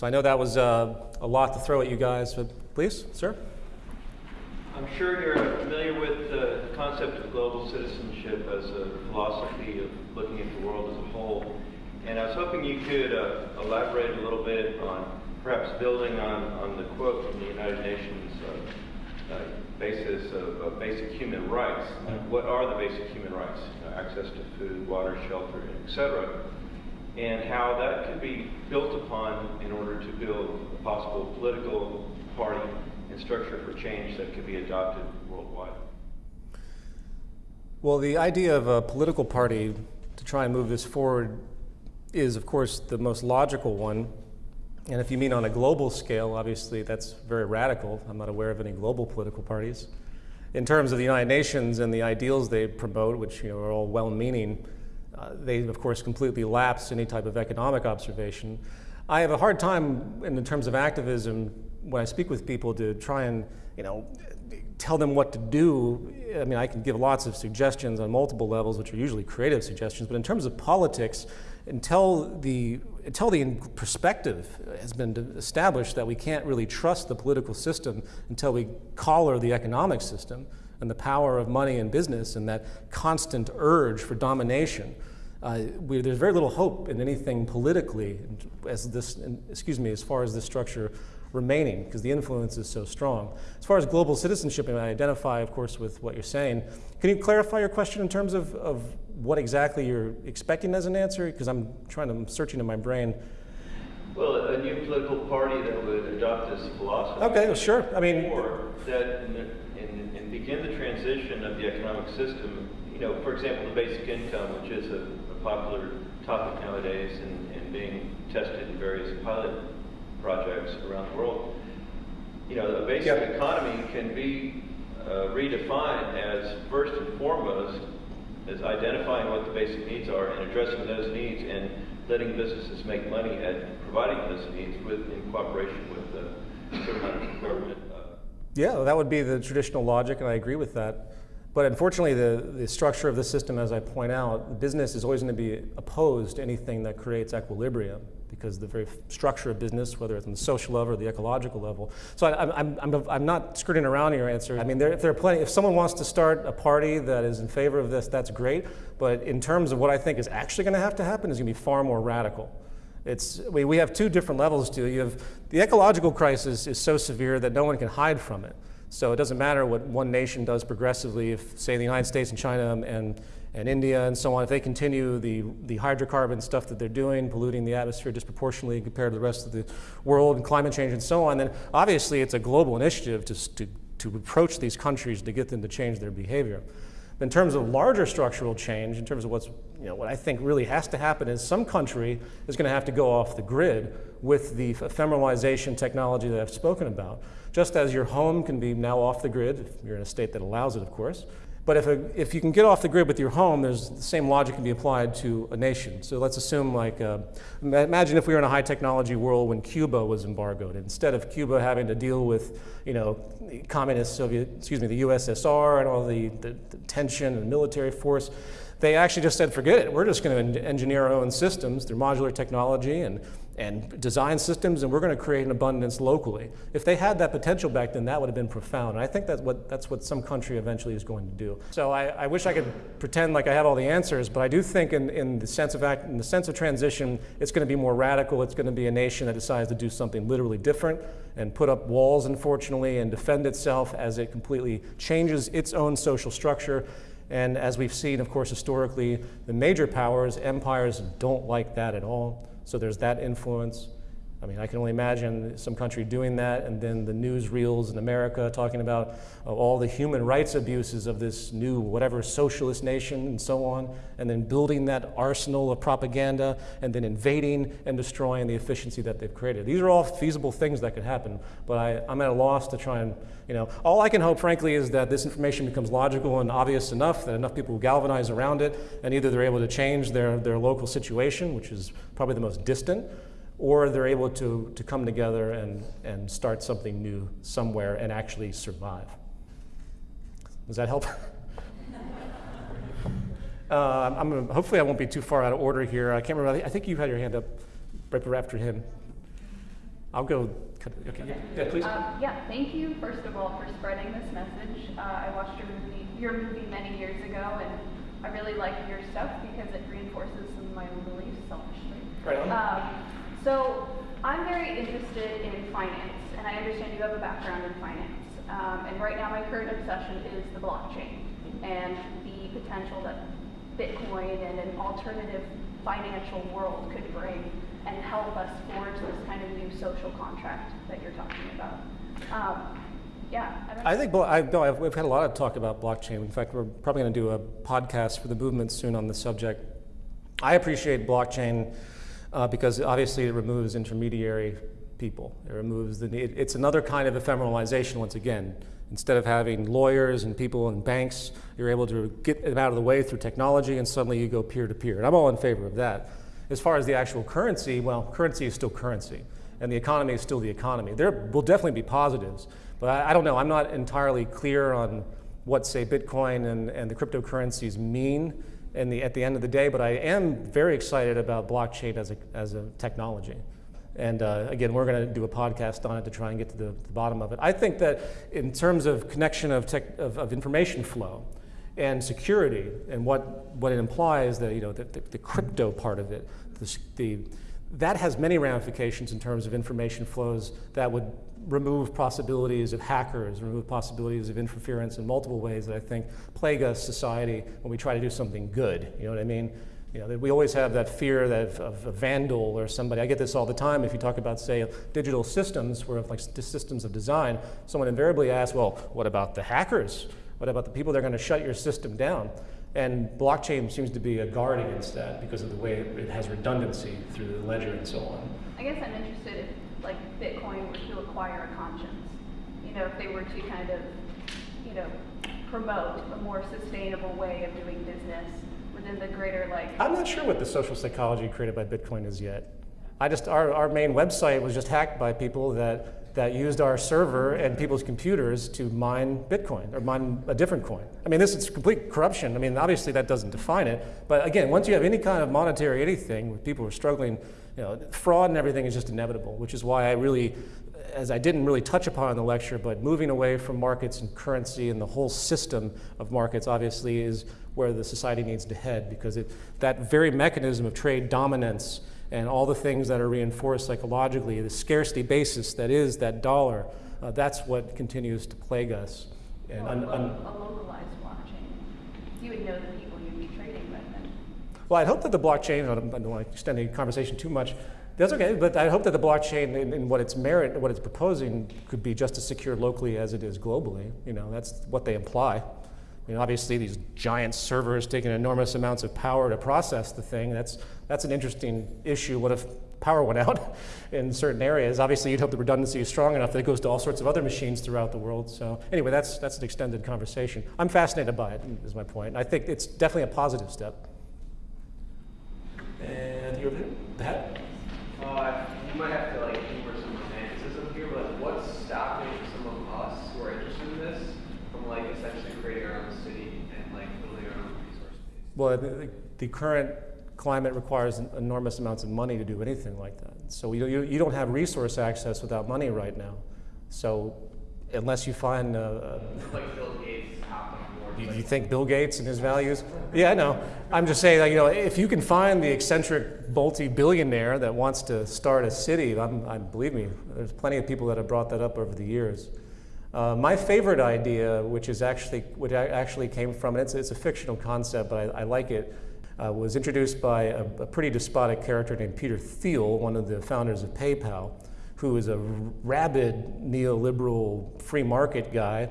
So I know that was uh, a lot to throw at you guys, but please, sir. I'm sure you're familiar with the concept of global citizenship as a philosophy of looking at the world as a whole. And I was hoping you could uh, elaborate a little bit on perhaps building on, on the quote from the United Nations uh, uh, basis of, of, basic human rights. What are the basic human rights? You know, access to food, water, shelter, etc. And how that could be built upon in order to build a possible political party and structure for change that could be adopted worldwide. Well, the idea of a political party to try and move this forward is, of course, the most logical one and if you mean on a global scale, obviously that's very radical. I'm not aware of any global political parties. In terms of the United Nations and the ideals they promote, which you know, are all well-meaning, uh, they of course completely lapse any type of economic observation. I have a hard time in terms of activism when I speak with people to try and you know tell them what to do. I mean, I can give lots of suggestions on multiple levels, which are usually creative suggestions, but in terms of politics, until the, until the perspective has been established that we can't really trust the political system until we collar the economic system and the power of money and business and that constant urge for domination, uh, we, there's very little hope in anything politically as this, excuse me, as far as this structure remaining because the influence is so strong. As far as global citizenship, and I identify, of course, with what you're saying, can you clarify your question in terms of, of what exactly you're expecting as an answer? Because I'm trying to, I'm searching in my brain. Well, a new political party that would adopt this philosophy. Okay, well, sure. I mean, or that and, and begin the transition of the economic system. You know, for example, the basic income, which is a popular topic nowadays and, and being tested in various pilot projects around the world. You know, the basic yep. economy can be uh, redefined as first and foremost as identifying what the basic needs are and addressing those needs and letting businesses make money at providing those needs with in cooperation with the government. Uh, yeah, that would be the traditional logic, and I agree with that. But unfortunately, the, the structure of the system, as I point out, business is always going to be opposed to anything that creates equilibrium because the very structure of business, whether it's on the social level or the ecological level. So I, am I'm, I'm, I'm not skirting around your answer. I mean, there, if there are plenty, if someone wants to start a party that is in favor of this, that's great. But in terms of what I think is actually going to have to happen is going to be far more radical. It's, we, we have two different levels to it. You have, the ecological crisis is so severe that no one can hide from it. So it doesn't matter what one nation does progressively, if say the United States and China and, and India and so on, if they continue the, the hydrocarbon stuff that they're doing, polluting the atmosphere disproportionately compared to the rest of the world and climate change and so on, then obviously it's a global initiative to, to, to approach these countries to get them to change their behavior. In terms of larger structural change, in terms of what's, you know, what I think really has to happen is some country is going to have to go off the grid with the ephemeralization technology that I've spoken about. Just as your home can be now off the grid, if you're in a state that allows it, of course, but if, a, if you can get off the grid with your home, there's the same logic can be applied to a nation. So let's assume like, uh, imagine if we were in a high technology world when Cuba was embargoed. Instead of Cuba having to deal with, you know, communist Soviet, excuse me, the USSR and all the, the, the tension and military force, they actually just said, forget it, we're just going to engineer our own systems through modular technology and and design systems, and we're going to create an abundance locally. If they had that potential back then, that would have been profound. And I think that's what, that's what some country eventually is going to do. So I, I wish I could pretend like I have all the answers, but I do think in, in, the sense of act, in the sense of transition, it's going to be more radical. It's going to be a nation that decides to do something literally different and put up walls, unfortunately, and defend itself as it completely changes its own social structure. And as we've seen, of course, historically, the major powers, empires, don't like that at all. So there's that influence. I mean, I can only imagine some country doing that, and then the newsreels in America talking about uh, all the human rights abuses of this new whatever socialist nation and so on, and then building that arsenal of propaganda, and then invading and destroying the efficiency that they've created. These are all feasible things that could happen, but I, I'm at a loss to try and, you know, all I can hope, frankly, is that this information becomes logical and obvious enough that enough people will galvanize around it, and either they're able to change their, their local situation, which is probably the most distant, or they're able to, to come together and, and start something new somewhere and actually survive. Does that help? uh, I'm gonna, hopefully I won't be too far out of order here. I can't remember, I think you had your hand up right after him. I'll go. Okay. Yeah, yeah please. Um, yeah, thank you, first of all, for spreading this message. Uh, I watched your movie, your movie many years ago, and I really like your stuff because it reinforces some of my own beliefs, selfishly. Right on. Um, so I'm very interested in finance, and I understand you have a background in finance. Um, and right now, my current obsession is the blockchain and the potential that Bitcoin and an alternative financial world could bring and help us forge this kind of new social contract that you're talking about. Um, yeah. I, I think I, no, I've, we've had a lot of talk about blockchain. In fact, we're probably going to do a podcast for the movement soon on the subject. I appreciate blockchain uh, because obviously it removes intermediary people. It removes the need. It's another kind of ephemeralization once again. Instead of having lawyers and people and banks, you're able to get them out of the way through technology and suddenly you go peer to peer. And I'm all in favor of that. As far as the actual currency, well, currency is still currency and the economy is still the economy. There will definitely be positives, but I, I don't know. I'm not entirely clear on what, say, Bitcoin and, and the cryptocurrencies mean the, at the end of the day, but I am very excited about blockchain as a, as a technology. And uh, again, we're going to do a podcast on it to try and get to the, the, bottom of it. I think that in terms of connection of, tech, of, of information flow and security and what, what it implies, that, you know, the, the, the crypto part of it, the, the, that has many ramifications in terms of information flows that would remove possibilities of hackers, remove possibilities of interference in multiple ways that I think plague us society when we try to do something good. You know what I mean? You know, we always have that fear that of a vandal or somebody. I get this all the time if you talk about, say, digital systems, where like systems of design, someone invariably asks, well, what about the hackers? What about the people that are going to shut your system down? And blockchain seems to be a guard against that because of the way it has redundancy through the ledger and so on. I guess I'm interested if, like, Bitcoin were to acquire a conscience. You know, if they were to kind of, you know, promote a more sustainable way of doing business within the greater, like. I'm not sure what the social psychology created by Bitcoin is yet. I just, our, our main website was just hacked by people that that used our server and people's computers to mine Bitcoin or mine a different coin. I mean, this is complete corruption. I mean, obviously that doesn't define it. But again, once you have any kind of monetary anything, people are struggling, you know, fraud and everything is just inevitable, which is why I really, as I didn't really touch upon in the lecture, but moving away from markets and currency and the whole system of markets obviously is where the society needs to head because it, that very mechanism of trade dominance and all the things that are reinforced psychologically, the scarcity basis that is that dollar, uh, that's what continues to plague us. And well, a localized blockchain, you would know the people you'd be trading with. And well, I'd hope that the blockchain, I don't, I don't want to extend the conversation too much, that's okay, but I hope that the blockchain in, in, what its merit, what it's proposing, could be just as secure locally as it is globally. You know, that's what they imply. I mean, obviously, these giant servers taking enormous amounts of power to process the thing, that's, that's an interesting issue. What if power went out in certain areas? Obviously, you'd hope the redundancy is strong enough that it goes to all sorts of other machines throughout the world. So anyway, that's, that's an extended conversation. I'm fascinated by it, is my point. I think it's definitely a positive step. And you're that? Uh, you might have to like humor some romanticism here, but what's stopping some of us who are interested in this from like essentially creating our own city and like building our own resource base? Well, the, the current climate requires enormous amounts of money to do anything like that. So you, you, you don't have resource access without money right now. So unless you find... Uh, like Bill Gates you, you, think Bill Gates and his values? Yeah, I know. I'm just saying, like, you know, if you can find the eccentric multi-billionaire that wants to start a city, I'm, I'm, believe me, there's plenty of people that have brought that up over the years. Uh, my favorite idea, which is actually, which actually came from, and it's, it's a fictional concept, but I, I like it, uh, was introduced by a, a, pretty despotic character named Peter Thiel, one of the founders of PayPal, who is a rabid neoliberal free market guy.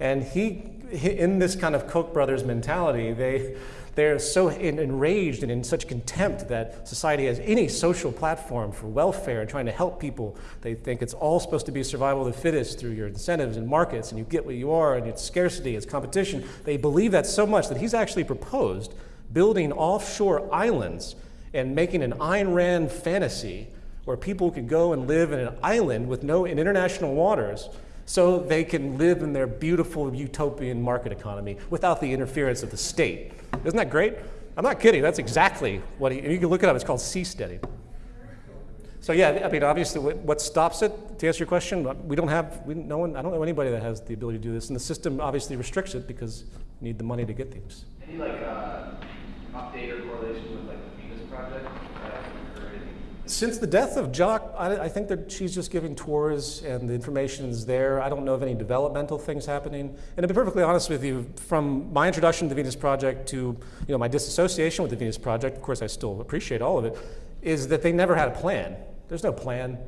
And he, in this kind of Koch brothers mentality, they, they're so enraged and in such contempt that society has any social platform for welfare and trying to help people. They think it's all supposed to be survival of the fittest through your incentives and markets, and you get what you are, and it's scarcity, it's competition. They believe that so much that he's actually proposed building offshore islands and making an Ayn Rand fantasy where people could go and live in an island with no in international waters so they can live in their beautiful utopian market economy without the interference of the state. Isn't that great? I'm not kidding. That's exactly what he, you can look it up. It's called seasteading. So yeah, I mean, obviously, what stops it? To answer your question, we don't have, we, no one, I don't know anybody that has the ability to do this, and the system obviously restricts it because you need the money to get things. Any like uh, update or correlation with like the Venus project? Since the death of Jacque, I, I think that she's just giving tours and the information is there. I don't know of any developmental things happening. And to be perfectly honest with you, from my introduction to the Venus Project to you know, my disassociation with the Venus Project, of course I still appreciate all of it, is that they never had a plan. There's no plan.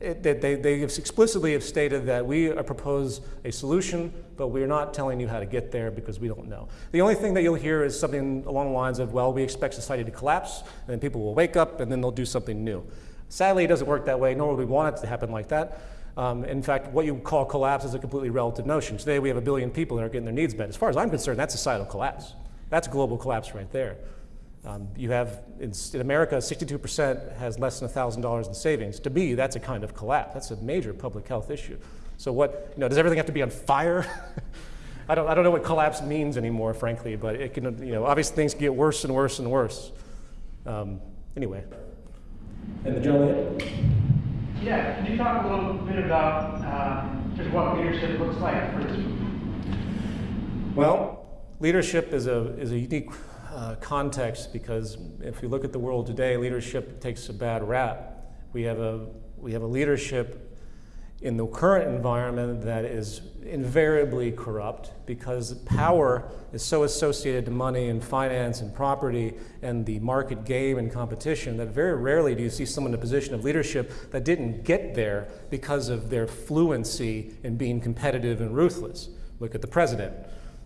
It, they, they, explicitly have stated that we propose a solution, but we're not telling you how to get there because we don't know. The only thing that you'll hear is something along the lines of, well, we expect society to collapse, and then people will wake up, and then they'll do something new. Sadly, it doesn't work that way, nor would we want it to happen like that. Um, in fact, what you call collapse is a completely relative notion. Today, we have a billion people that are getting their needs met. As far as I'm concerned, that's societal collapse. That's global collapse right there. Um, you have, in, in America, 62% has less than $1,000 in savings. To me, that's a kind of collapse. That's a major public health issue. So what, you know, does everything have to be on fire? I don't, I don't know what collapse means anymore, frankly, but it can, you know, obviously things get worse and worse and worse. Um, anyway. And the gentleman? Yeah, can you talk a little bit about uh, just what leadership looks like for this movement? Well, leadership is a, is a unique uh, context because if we look at the world today, leadership takes a bad rap. We have a, we have a leadership in the current environment that is invariably corrupt because power is so associated to money and finance and property and the market game and competition that very rarely do you see someone in a position of leadership that didn't get there because of their fluency in being competitive and ruthless. Look at the president.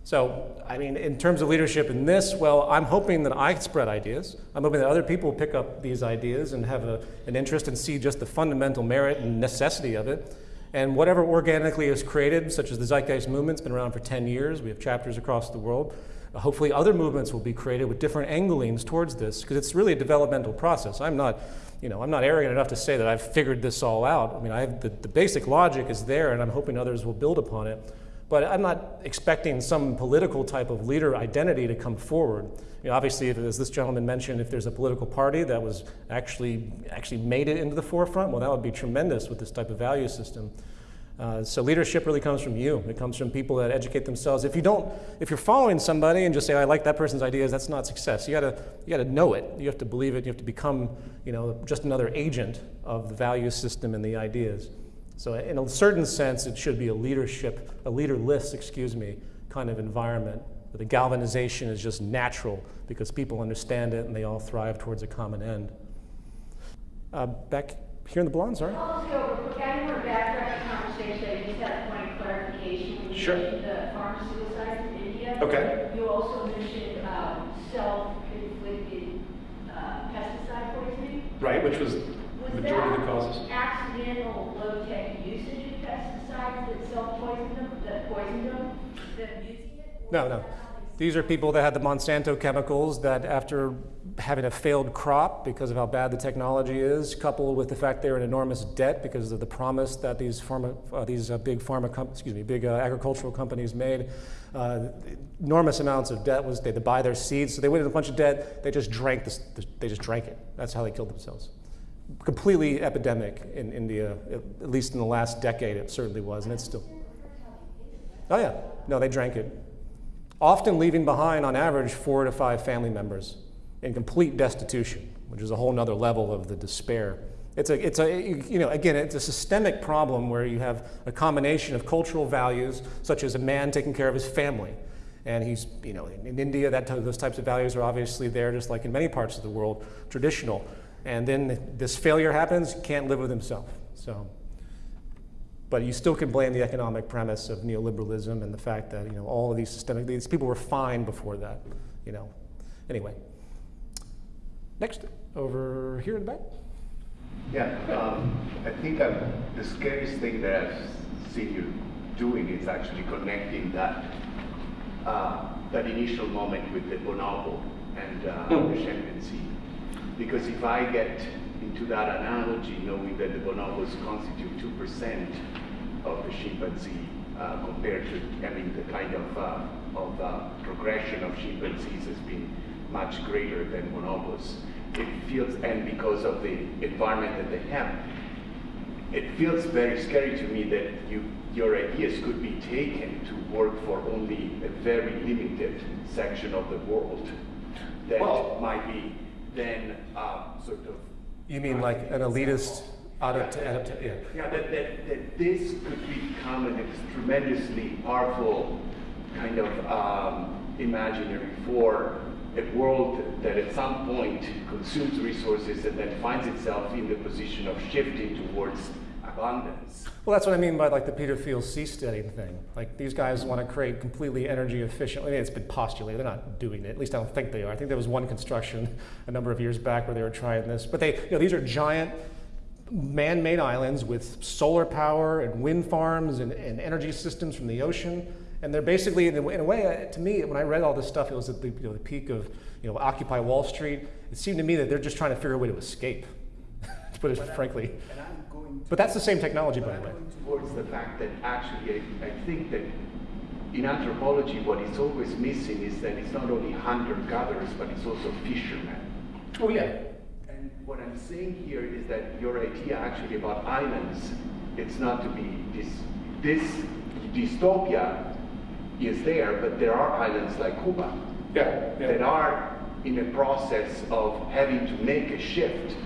So, I mean, in terms of leadership in this, well, I'm hoping that I spread ideas. I'm hoping that other people pick up these ideas and have a, an interest and see just the fundamental merit and necessity of it. And whatever organically is created, such as the Zeitgeist movement, has been around for 10 years. We have chapters across the world. Uh, hopefully other movements will be created with different anglings towards this, because it's really a developmental process. I'm not, you know, I'm not arrogant enough to say that I've figured this all out. I mean, I have, the, the basic logic is there, and I'm hoping others will build upon it. But I'm not expecting some political type of leader identity to come forward. You know, obviously, if, as this gentleman mentioned, if there's a political party that was actually actually made it into the forefront, well, that would be tremendous with this type of value system. Uh, so leadership really comes from you. It comes from people that educate themselves. If you don't, if you're following somebody and just say, "I like that person's ideas," that's not success. You gotta, you gotta know it. You have to believe it. You have to become, you know, just another agent of the value system and the ideas. So in a certain sense, it should be a leadership, a leaderless, excuse me, kind of environment. But the galvanization is just natural because people understand it and they all thrive towards a common end. Uh, back here in the blonde, sorry. Also, background to the conversation, I just had a point of clarification. When you Sure. the farm suicides in India. Okay. You also mentioned um, self-inflicted uh, pesticide poisoning. Right, which was Was that accidental low-tech usage of No, no. These are people that had the Monsanto chemicals that, after having a failed crop because of how bad the technology is, coupled with the fact they're in enormous debt because of the promise that these pharma, uh, these uh, big pharma, excuse me, big uh, agricultural companies made, uh, enormous amounts of debt was they had to buy their seeds, so they went into a bunch of debt. They just drank this. They just drank it. That's how they killed themselves. Completely epidemic in India, at least in the last decade. It certainly was, and it's still. Oh yeah, no, they drank it often leaving behind, on average, four to five family members in complete destitution, which is a whole nother level of the despair. It's a, it's a, you know, again, it's a systemic problem where you have a combination of cultural values, such as a man taking care of his family. And he's, you know, in India, that, those types of values are obviously there, just like in many parts of the world, traditional. And then this failure happens, can't live with himself. So but you still can blame the economic premise of neoliberalism and the fact that you know all of these systemic these people were fine before that. You know. Anyway. Next, over here in the back. Yeah, um, I think um, the scariest thing that I've seen you doing is actually connecting that uh, that initial moment with the bonobo and uh, Mm. the chimpanzee. Because if I get into that analogy, knowing that the bonobos constitute two percent of the chimpanzee uh, compared to, I mean, the kind of uh, of uh, progression of chimpanzees has been much greater than bonobos. it feels, and because of the environment that they have, it feels very scary to me that you, your ideas could be taken to work for only a very limited section of the world that Well- might be then uh, sort of. You mean like an elitist adapt, adapt, yeah. Yeah, that, that, that this could become an tremendously powerful kind of um, imaginary for a world that at some point consumes resources and then finds itself in the position of shifting towards abundance. Well, that's what I mean by like the Peter Thiel seasteading thing. Like these guys want to create completely energy efficient. I mean, it's been postulated. They're not doing it. At least I don't think they are. I think there was one construction a number of years back where they were trying this. But they, you know, these are giant man-made islands with solar power and wind farms and, and energy systems from the ocean. And they're basically, in a, in a way, uh, to me, when I read all this stuff, it was at the, you know, the peak of you know, Occupy Wall Street. It seemed to me that they're just trying to figure a way to escape, put it frankly. And I'm going to But that's the same technology, by the way. towards the fact that actually I, I think that in anthropology what is always missing is that it's not only hunter-gatherers but it's also fishermen. Oh, yeah. And what I'm saying here is that your idea actually about islands, it's not to be this this dystopia is there, but there are islands like Cuba Yeah, that are in a process of having to make a shift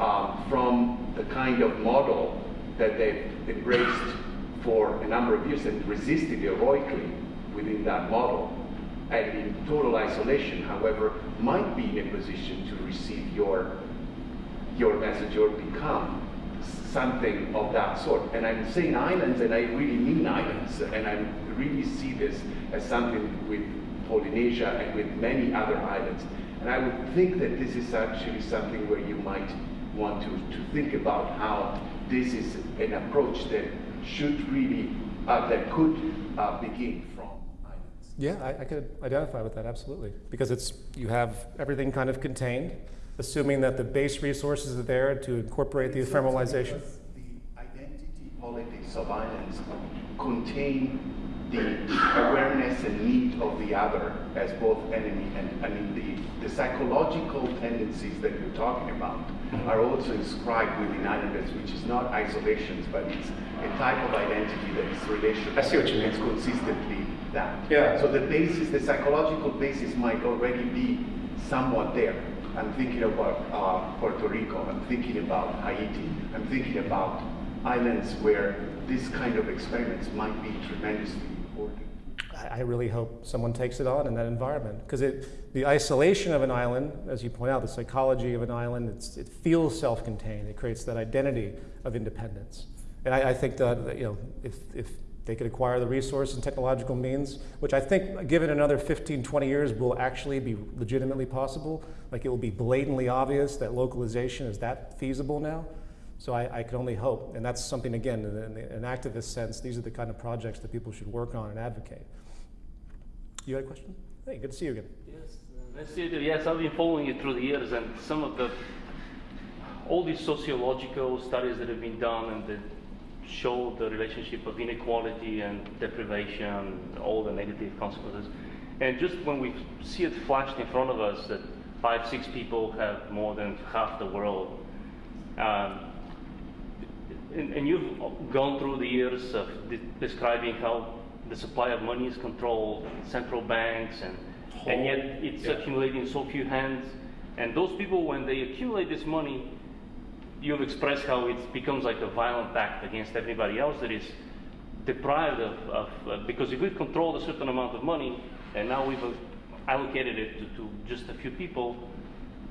um, from the kind of model that they've embraced for a number of years and resisted heroically within that model and in total isolation, however, might be in a position to receive your your message or become something of that sort. And I'm saying islands, and I really mean islands, and I really see this as something with Polynesia and with many other islands. And I would think that this is actually something where you might want to, to think about how this is an approach that should really, uh, that could uh, begin from islands. Yeah, I, I could identify with that absolutely because it's you have everything kind of contained, assuming that the base resources are there to incorporate the ephemeralization. The identity politics of islands contain the awareness and need of the other as both enemy and I mean the, the psychological tendencies that you're talking about are also inscribed within islanders, which is not isolations, but it's a type of identity that is relational. I see what you mean. It's consistently that. Yeah. So the basis, the psychological basis might already be somewhat there. I'm thinking about uh, Puerto Rico, I'm thinking about Haiti, I'm thinking about islands where this kind of experiments might be tremendously important. I really hope someone takes it on in that environment because it, the isolation of an island, as you point out, the psychology of an island, it feels self-contained. It creates that identity of independence. And I, I think that, you know, if, if they could acquire the resource and technological means, which I think, given another 15, 20 years, will actually be legitimately possible. Like it will be blatantly obvious that localization is that feasible now. So I, I can only hope, and that's something again, in, in an activist sense, these are the kind of projects that people should work on and advocate. You had a question? Hey, good to see you again. Yes, uh, nice to meet you. Yes, I've been following you through the years, and some of the all these sociological studies that have been done and that show the relationship of inequality and deprivation, and all the negative consequences. And just when we see it flashed in front of us that five, six people have more than half the world, um, and, and you've gone through the years of de- describing how the supply of money is controlled, central banks, and, and yet it's Yeah. accumulating in so few hands. And those people, when they accumulate this money, you've expressed how it becomes like a violent act against everybody else that is deprived of, of uh, because if we've controlled a certain amount of money and now we've allocated it to, to just a few people,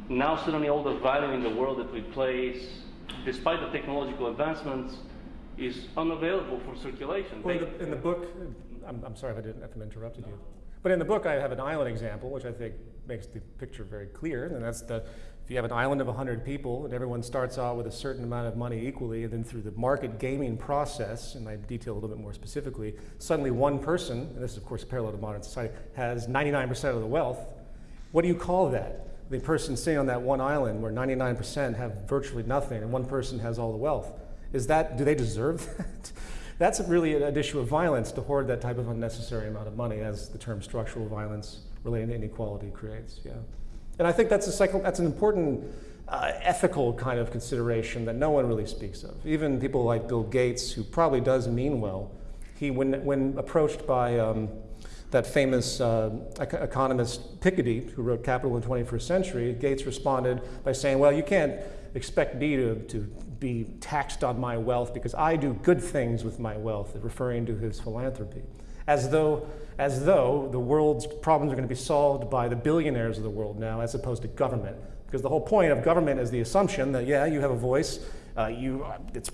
now suddenly all the value in the world that we place, despite the technological advancements, is unavailable for circulation. Well, in the, in the book, I'm, I'm sorry if I didn't, if I interrupted you. But in the book, I have an island example, which I think makes the picture very clear. And that's the, if you have an island of 100 people and everyone starts out with a certain amount of money equally, and then through the market gaming process, and I detail a little bit more specifically, suddenly one person, and this is of course parallel to modern society, has 99% of the wealth. What do you call that? The person sitting on that one island where 99% have virtually nothing and one person has all the wealth. Is that, do they deserve that? That's really an issue of violence to hoard that type of unnecessary amount of money, as the term structural violence related to inequality creates. Yeah. And I think that's a cycle, that's an important uh, ethical kind of consideration that no one really speaks of. Even people like Bill Gates, who probably does mean well, he, when, when approached by um, that famous uh, economist Piketty, who wrote Capital in the 21st Century, Gates responded by saying, well, you can't expect me to, to be taxed on my wealth because I do good things with my wealth, referring to his philanthropy. As though, as though the world's problems are going to be solved by the billionaires of the world now, as opposed to government. Because the whole point of government is the assumption that, yeah, you have a voice, uh, you,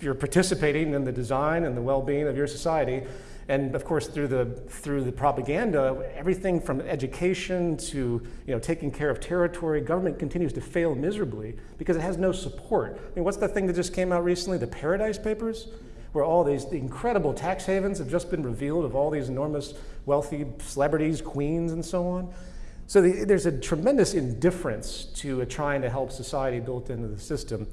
you're participating in the design and the well-being of your society, and of course, through the, through the propaganda, everything from education to you know, taking care of territory, government continues to fail miserably because it has no support. I mean, what's the thing that just came out recently? The Paradise Papers? Where all these the incredible tax havens have just been revealed of all these enormous wealthy celebrities, queens, and so on. So the, there's a tremendous indifference to trying to help society built into the system.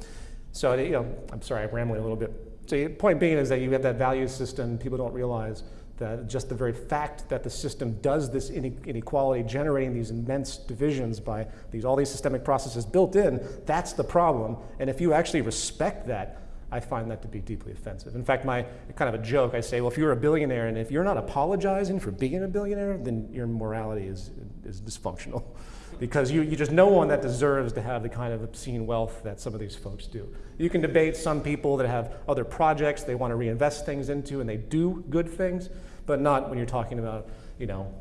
So, you know, I'm sorry, I'm rambling a little bit. So the point being is that you have that value system, people don't realize that just the very fact that the system does this inequality, generating these immense divisions by these, all these systemic processes built in, that's the problem. And if you actually respect that, I find that to be deeply offensive. In fact, my kind of a joke, I say, well, if you're a billionaire and if you're not apologizing for being a billionaire, then your morality is, is dysfunctional. because you, you just no one that deserves to have the kind of obscene wealth that some of these folks do. You can debate some people that have other projects they want to reinvest things into and they do good things, but not when you're talking about, you know,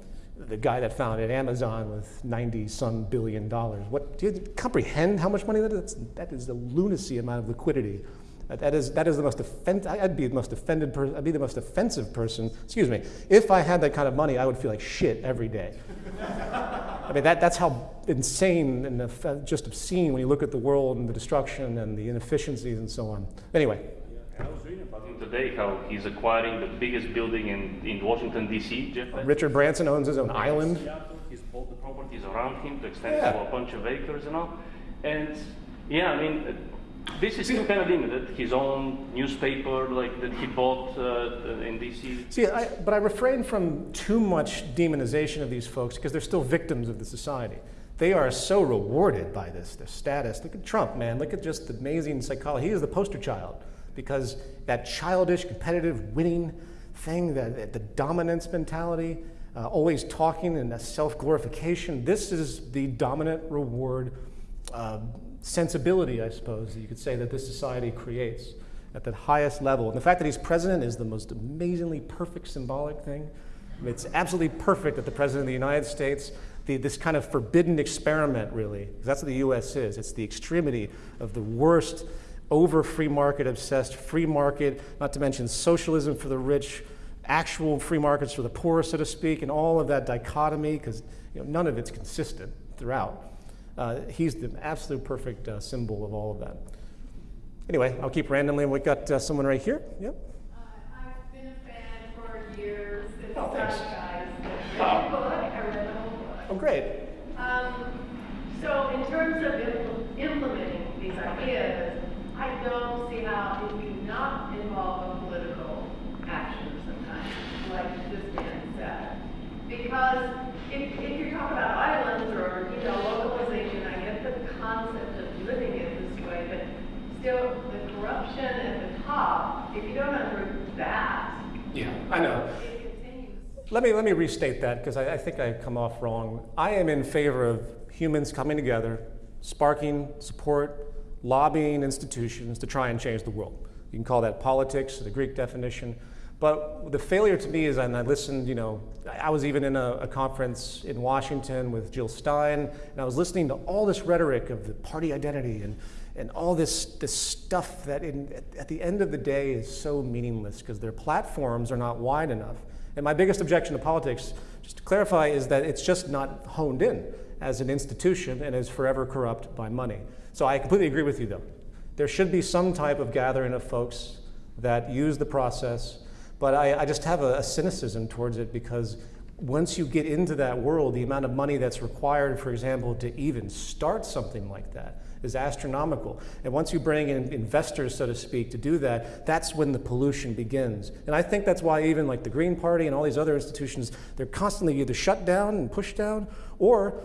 the guy that founded Amazon with 90 some billion dollars. What, do you comprehend how much money that is? That is the lunacy amount of liquidity that is, that is the most offend, I'd be the most offended person, I'd be the most offensive person, excuse me. If I had that kind of money, I would feel like shit every day. I mean, that, that's how insane and just obscene when you look at the world and the destruction and the inefficiencies and so on. Anyway. I was reading about him today how he's acquiring the biggest building in, in Washington, D.C. Richard Branson owns his own island. He's bought the properties around him to extend yeah. to a bunch of acres and all. And yeah, I mean, this is still kind of limited. His own newspaper, like that he bought uh, in DC. See, I, but I refrain from too much demonization of these folks because they're still victims of the society. They are so rewarded by this, their status. Look at Trump, man. Look at just the amazing psychology. He is the poster child because that childish, competitive, winning thing, that the dominance mentality, uh, always talking and self-glorification. This is the dominant reward. Uh, sensibility, I suppose, that you could say, that this society creates at the highest level. And the fact that he's president is the most amazingly perfect symbolic thing. I mean, it's absolutely perfect that the president of the United States, the, this kind of forbidden experiment, really, because that's what the US is. It's the extremity of the worst, over free market obsessed, free market, not to mention socialism for the rich, actual free markets for the poor, so to speak, and all of that dichotomy, because you know, none of it's consistent throughout. Uh, he's the absolute perfect uh, symbol of all of that. Anyway, I'll keep randomly. We've got uh, someone right here. Yep. Uh, I've been a fan for years. It's oh, thanks. Guys. I book. I read the whole book. Oh, great. Um, so in terms of impl implementing these ideas, I don't see how if you not involve a political action of some kind, like this man said. Because if, if you're talking about islands or, you know, localization, I get the concept of living it this way, but still the corruption at the top, if you don't uproot that, yeah, I know. Let me, let me restate that because I, I think I come off wrong. I am in favor of humans coming together, sparking support, lobbying institutions to try and change the world. You can call that politics, the Greek definition. But the failure to me is, and I listened, you know, I was even in a, a, conference in Washington with Jill Stein, and I was listening to all this rhetoric of the party identity and, and all this, this stuff that in, at the end of the day is so meaningless because their platforms are not wide enough. And my biggest objection to politics, just to clarify, is that it's just not honed in as an institution and is forever corrupt by money. So I completely agree with you though. There should be some type of gathering of folks that use the process but I, I just have a, a cynicism towards it because once you get into that world, the amount of money that's required, for example, to even start something like that is astronomical. And once you bring in investors, so to speak, to do that, that's when the pollution begins. And I think that's why even like the Green Party and all these other institutions, they're constantly either shut down and pushed down, or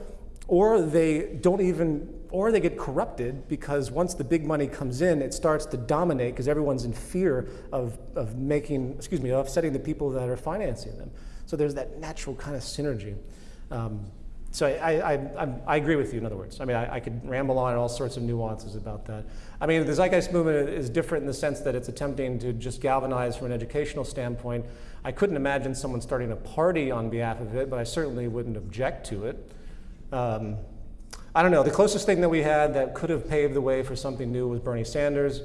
or they don't even, or they get corrupted because once the big money comes in, it starts to dominate because everyone's in fear of, of making, excuse me, offsetting the people that are financing them. So there's that natural kind of synergy. Um, so I, I, I, I, agree with you, in other words. I mean, I, I, could ramble on all sorts of nuances about that. I mean, the Zeitgeist movement is different in the sense that it's attempting to just galvanize from an educational standpoint. I couldn't imagine someone starting a party on behalf of it, but I certainly wouldn't object to it. Um, I don't know, the closest thing that we had that could have paved the way for something new was Bernie Sanders.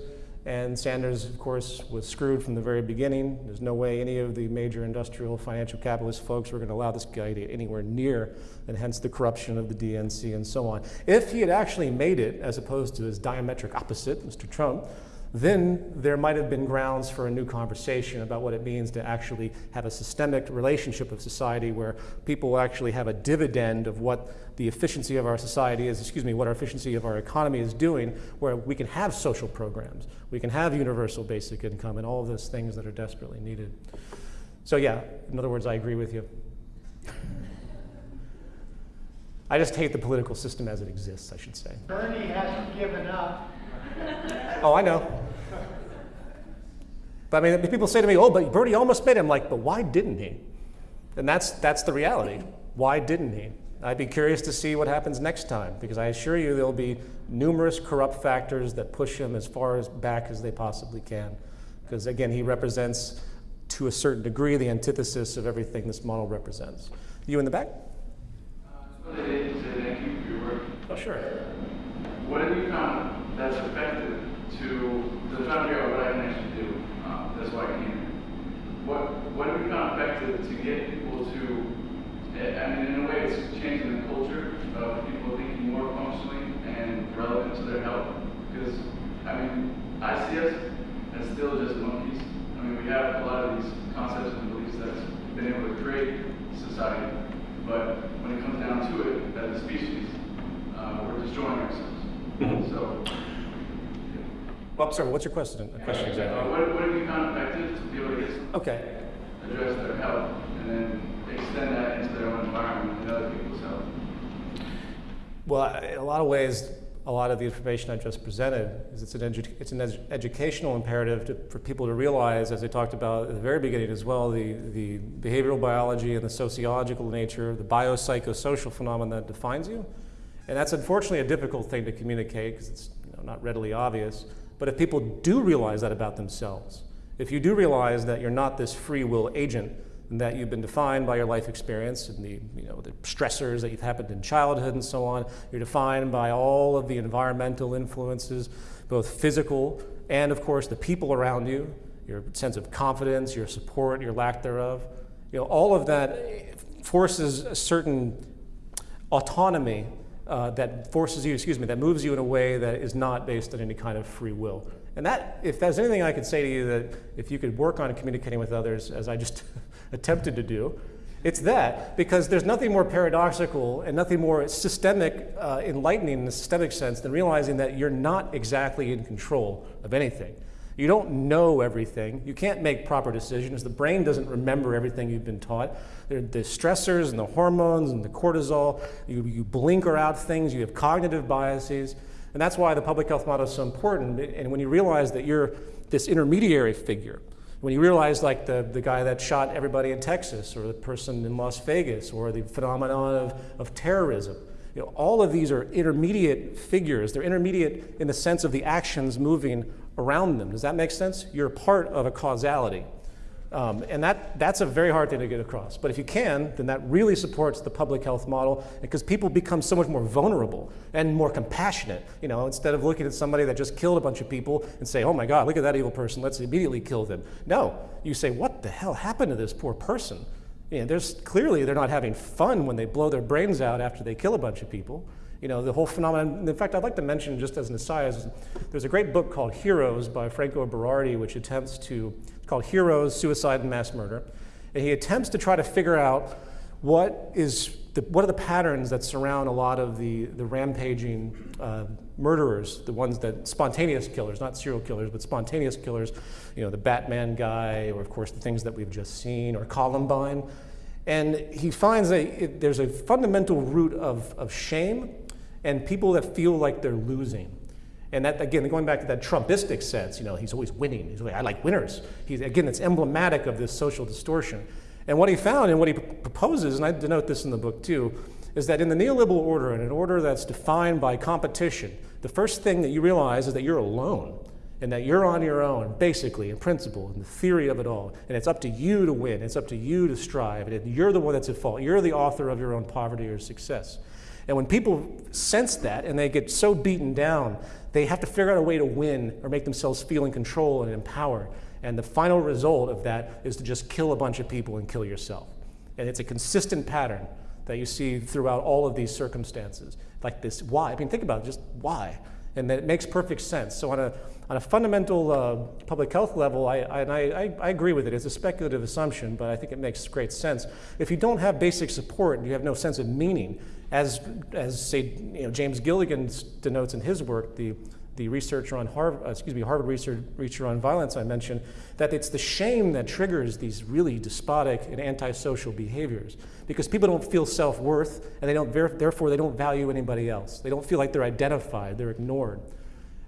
And Sanders, of course, was screwed from the very beginning. There's no way any of the major industrial financial capitalist folks were going to allow this guy to get anywhere near, and hence the corruption of the DNC and so on. If he had actually made it, as opposed to his diametric opposite, Mr. Trump, then there might have been grounds for a new conversation about what it means to actually have a systemic relationship of society where people actually have a dividend of what the efficiency of our society is, excuse me, what our efficiency of our economy is doing, where we can have social programs, we can have universal basic income, and all of those things that are desperately needed. So yeah, in other words, I agree with you. I just hate the political system as it exists, I should say. Bernie hasn't given up oh, I know. But I mean, people say to me, oh, but Bernie almost made it. I'm like, but why didn't he? And that's, that's the reality. Why didn't he? I'd be curious to see what happens next time because I assure you there'll be numerous corrupt factors that push him as far as back as they possibly can. Because again, he represents, to a certain degree, the antithesis of everything this model represents. You in the back? Uh, thank you for your work. Oh, sure. What have you found that's effective to, to try to figure out what I can actually do. Um, that's why I came here. What, what have we found effective to get people to, I mean, in a way, it's changing the culture of people thinking more functionally and relevant to their health. Because, I mean, I see us as still just monkeys. I mean, we have a lot of these concepts and beliefs that's been able to create society. But when it comes down to it, as a species, uh, we're destroying ourselves. Mm-hmm. So, well, sorry, what's your question? A question exactly? Uh, what, what have you found effective to be able to get okay. address their health and then extend that into their own environment and other people's health? Well, in a lot of ways, a lot of the information I just presented is it's an, edu it's an ed educational imperative to, for people to realize, as I talked about at the very beginning as well, the, the behavioral biology and the sociological nature, the biopsychosocial phenomenon that defines you. And that's unfortunately a difficult thing to communicate because it's you know, not readily obvious. But if people do realize that about themselves, if you do realize that you're not this free will agent, and that you've been defined by your life experience and the, you know, the stressors that you've happened in childhood and so on, you're defined by all of the environmental influences, both physical and, of course, the people around you, your sense of confidence, your support, your lack thereof. You know, all of that forces a certain autonomy uh, that forces you, excuse me, that moves you in a way that is not based on any kind of free will. And that, if there's anything I could say to you that if you could work on communicating with others, as I just attempted to do, it's that, because there's nothing more paradoxical and nothing more systemic, uh, enlightening in the systemic sense than realizing that you're not exactly in control of anything. You don't know everything. You can't make proper decisions. The brain doesn't remember everything you've been taught. The stressors and the hormones and the cortisol, you, you blinker out things, you have cognitive biases. And that's why the public health model is so important. And when you realize that you're this intermediary figure, when you realize like the, the guy that shot everybody in Texas or the person in Las Vegas or the phenomenon of, of terrorism, you know, all of these are intermediate figures. They're intermediate in the sense of the actions moving around them. Does that make sense? You're part of a causality. Um, and that, that's a very hard thing to get across. But if you can, then that really supports the public health model because people become so much more vulnerable and more compassionate. You know, instead of looking at somebody that just killed a bunch of people and say, oh my God, look at that evil person, let's immediately kill them. No, you say, what the hell happened to this poor person? You know, there's, clearly they're not having fun when they blow their brains out after they kill a bunch of people. You know, the whole phenomenon, in fact, I'd like to mention just as an aside, there's a great book called Heroes by Franco Berardi, which attempts to, it's called Heroes, Suicide and Mass Murder. And he attempts to try to figure out what is the, what are the patterns that surround a lot of the, the rampaging uh, murderers, the ones that, spontaneous killers, not serial killers, but spontaneous killers, you know, the Batman guy, or of course the things that we've just seen, or Columbine. And he finds that there's a fundamental root of, of shame and people that feel like they're losing. And that, again, going back to that Trumpistic sense, you know, he's always winning. He's like, I like winners. He's, again, it's emblematic of this social distortion. And what he found and what he proposes, and I denote this in the book too, is that in the neoliberal order, in an order that's defined by competition, the first thing that you realize is that you're alone and that you're on your own, basically, in principle, in the theory of it all. And it's up to you to win, it's up to you to strive, and you're the one that's at fault. You're the author of your own poverty or success. And when people sense that and they get so beaten down, they have to figure out a way to win or make themselves feel in control and empowered. And the final result of that is to just kill a bunch of people and kill yourself. And it's a consistent pattern that you see throughout all of these circumstances. Like this, why? I mean, think about it, just why? And that it makes perfect sense. So on a, on a fundamental uh, public health level, I, I, I, I agree with it. It's a speculative assumption, but I think it makes great sense. If you don't have basic support and you have no sense of meaning, as, as say, you know, James Gilligan denotes in his work, the, the researcher on Harvard, uh, excuse me, Harvard researcher on violence I mentioned, that it's the shame that triggers these really despotic and antisocial behaviors because people don't feel self-worth and they don't, therefore they don't value anybody else. They don't feel like they're identified, they're ignored.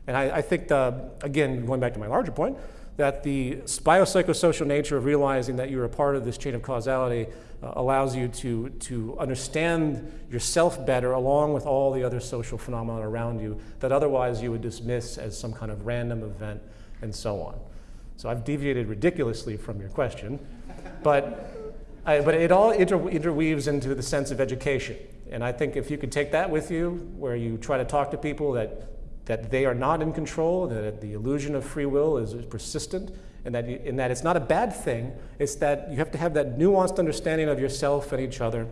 And I, I think, the, again, going back to my larger point, that the biopsychosocial nature of realizing that you're a part of this chain of causality uh, allows you to, to understand yourself better along with all the other social phenomena around you that otherwise you would dismiss as some kind of random event and so on. So I've deviated ridiculously from your question, but, I, but it all inter interweaves into the sense of education. And I think if you could take that with you, where you try to talk to people that that they are not in control, that the illusion of free will is, is persistent, and that, and that it's not a bad thing. It's that you have to have that nuanced understanding of yourself and each other,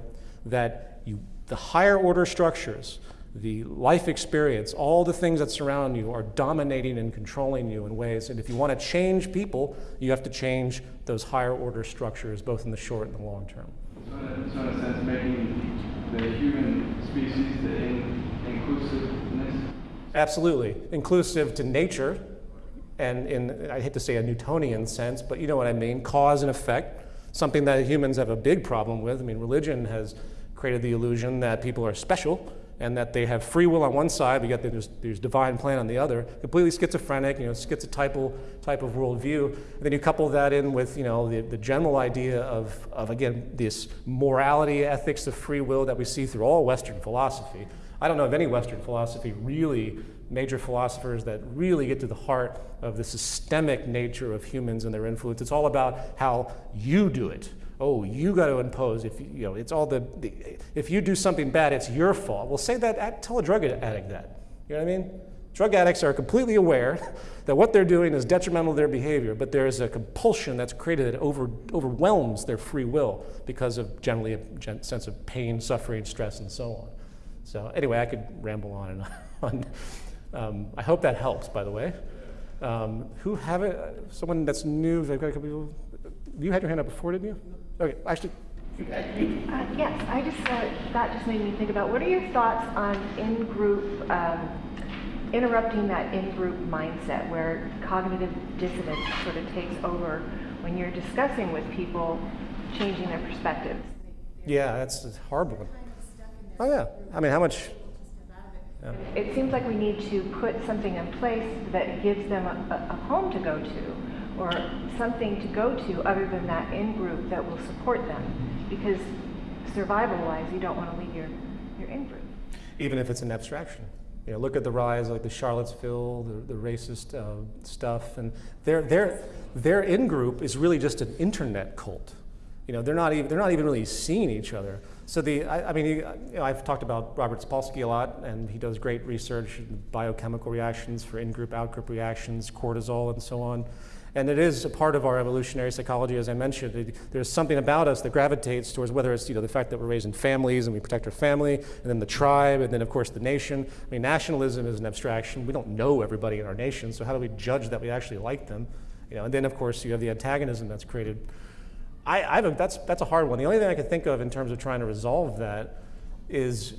that you, the higher order structures, the life experience, all the things that surround you are dominating and controlling you in ways. And if you want to change people, you have to change those higher order structures, both in the short and the long term. So in, so in a sense, making the human species the in, inclusiveness Absolutely. Inclusive to nature, and in, I hate to say a Newtonian sense, but you know what I mean, cause and effect, something that humans have a big problem with. I mean, religion has created the illusion that people are special and that they have free will on one side, but yet there's, there's divine plan on the other. Completely schizophrenic, you know, schizotypal type of worldview. And then you couple that in with, you know, the, the general idea of, of, again, this morality, ethics of free will that we see through all Western philosophy. I don't know of any Western philosophy really, major philosophers that really get to the heart of the systemic nature of humans and their influence. It's all about how you do it. Oh, you got to impose. If you know, it's all the, the, if you do something bad, it's your fault. Well, say that. At, Tell a drug addict that. You know what I mean? Drug addicts are completely aware that what they're doing is detrimental to their behavior, but there's a compulsion that's created that over, overwhelms their free will because of generally a sense of pain, suffering, stress, and so on. So anyway, I could ramble on and on. Um, I hope that helps, by the way. Um, who have it? Someone that's new? I've got a couple people. You had your hand up before, didn't you? Okay, actually. Uh, yes, I just uh, that just made me think about what are your thoughts on in-group um, interrupting that in-group mindset where cognitive dissonance sort of takes over when you're discussing with people, changing their perspectives. Yeah, that's a hard one. Oh yeah. I mean, how much? Yeah. It seems like we need to put something in place that gives them a, a home to go to or something to go to other than that in-group that will support them because survival-wise, you don't want to leave your, your in-group. Even if it's an abstraction. You know, look at the rise like the Charlottesville, the, the racist uh, stuff, and their, their, their in-group is really just an internet cult. You know, they're not even, they're not even really seeing each other. So the, I, I mean, you know, I've talked about Robert Sapolsky a lot, and he does great research in biochemical reactions for in-group, out-group reactions, cortisol, and so on. And it is a part of our evolutionary psychology, as I mentioned. It, there's something about us that gravitates towards whether it's you know, the fact that we're raised in families and we protect our family, and then the tribe, and then, of course, the nation. I mean, nationalism is an abstraction. We don't know everybody in our nation, so how do we judge that we actually like them? You know, and then, of course, you have the antagonism that's created I, I a, that's, that's a hard one. The only thing I can think of in terms of trying to resolve that is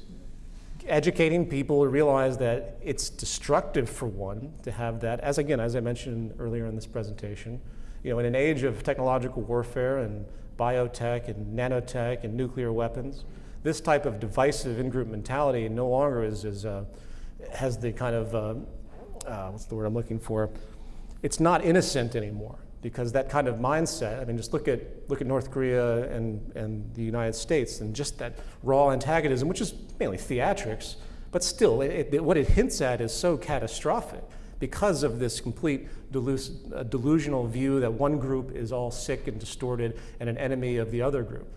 educating people to realize that it's destructive for one to have that, as again, as I mentioned earlier in this presentation, you know, in an age of technological warfare and biotech and nanotech and nuclear weapons. This type of divisive in-group mentality no longer is, is uh, has the kind of, uh, uh, what's the word I'm looking for? It's not innocent anymore because that kind of mindset, I mean, just look at, look at North Korea and, and the United States and just that raw antagonism, which is mainly theatrics, but still, it, it, what it hints at is so catastrophic because of this complete delus, uh, delusional view that one group is all sick and distorted and an enemy of the other group.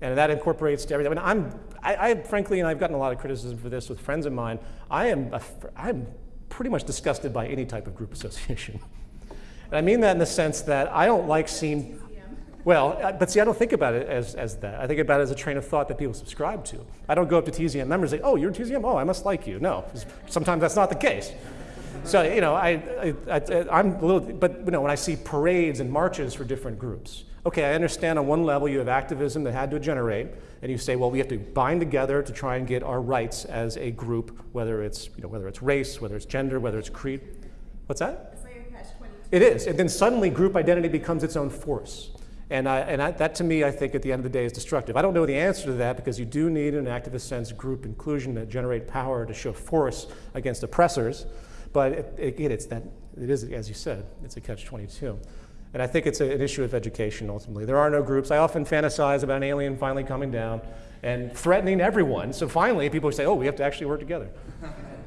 And that incorporates everything. I mean, I'm, I, I, frankly, and I've gotten a lot of criticism for this with friends of mine, I am, a, I'm pretty much disgusted by any type of group association. and I mean that in the sense that I don't like seeing, well, uh, but see, I don't think about it as, as that. I think about it as a train of thought that people subscribe to. I don't go up to TZM members and say, oh, you're a TZM? Oh, I must like you. No, sometimes that's not the case. So, you know, I, I, am a little, but, you know, when I see parades and marches for different groups, okay, I understand on one level you have activism that had to generate, and you say, well, we have to bind together to try and get our rights as a group, whether it's, you know, whether it's race, whether it's gender, whether it's creed. What's that? It is, and then suddenly group identity becomes its own force. And, I, and I, that to me, I think at the end of the day is destructive. I don't know the answer to that because you do need an activist sense group inclusion to generate power to show force against oppressors. But it, again, it's that, it is, as you said, it's a catch-22. And I think it's a, an issue of education ultimately. There are no groups. I often fantasize about an alien finally coming down and threatening everyone. So finally, people say, oh, we have to actually work together.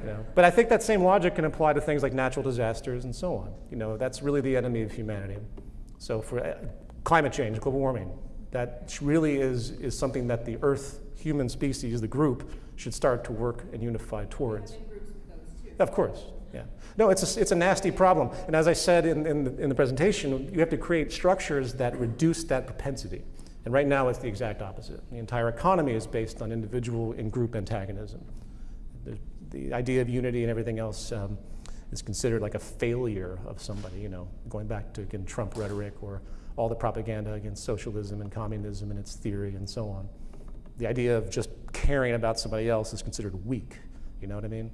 You know? But I think that same logic can apply to things like natural disasters and so on. You know, that's really the enemy of humanity. So for uh, climate change, global warming, that really is, is something that the Earth human species, the group, should start to work and unify towards. Of course, yeah. No, it's a, it's a nasty problem. And as I said in, in, the, in the presentation, you have to create structures that reduce that propensity. And right now it's the exact opposite. The entire economy is based on individual and group antagonism. The, idea of unity and everything else um, is considered like a failure of somebody, you know, going back to, again, Trump rhetoric or all the propaganda against socialism and communism and its theory and so on. The idea of just caring about somebody else is considered weak, you know what I mean?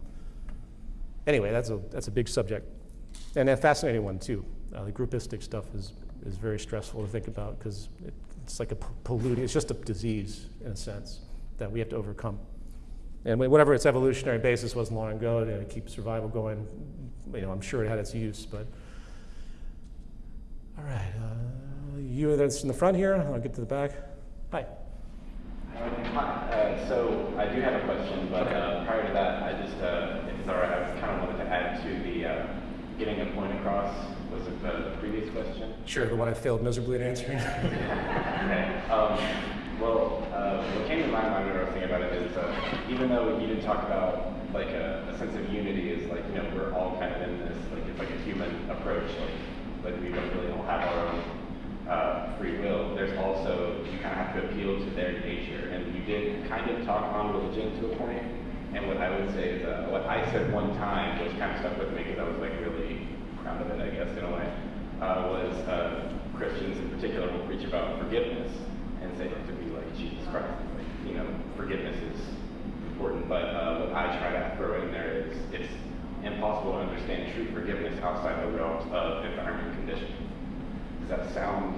anyway, that's a, that's a big subject. And a fascinating one, too. Uh, the groupistic stuff is, is very stressful to think about because it, it's like a polluting, it's just a disease, in a sense, that we have to overcome. And whatever its evolutionary basis was long ago to keep survival going, you know, I'm sure it had its use, but. All right, uh, you that's in the front here, I'll get to the back. Hi. Uh, so I do have a question, but okay. uh, prior to that, I just, uh, if it's all right, I kind of wanted to add to the uh, getting a point across. Was it the previous question? Sure, the one I failed miserably at answering. okay. Um, well, uh, what came to my mind when I was thinking about it is, uh, even though you didn't talk about like a, a, sense of unity, is like you know we're all kind of in this, like it's like a human approach, like like we don't really all have our own uh, free will, there's also, you kind of have to appeal to their nature. And you did kind of talk on religion to a point. And what I would say is, uh, what I said one time, which kind of stuck with me because I was like really proud of it, I guess, in a way, uh, was uh, Christians in particular will preach about forgiveness and say to be Christ. Like, you know, forgiveness is important, but uh, what I try to throw in there is it's impossible to understand true forgiveness outside the realms of environment conditions. Does that sound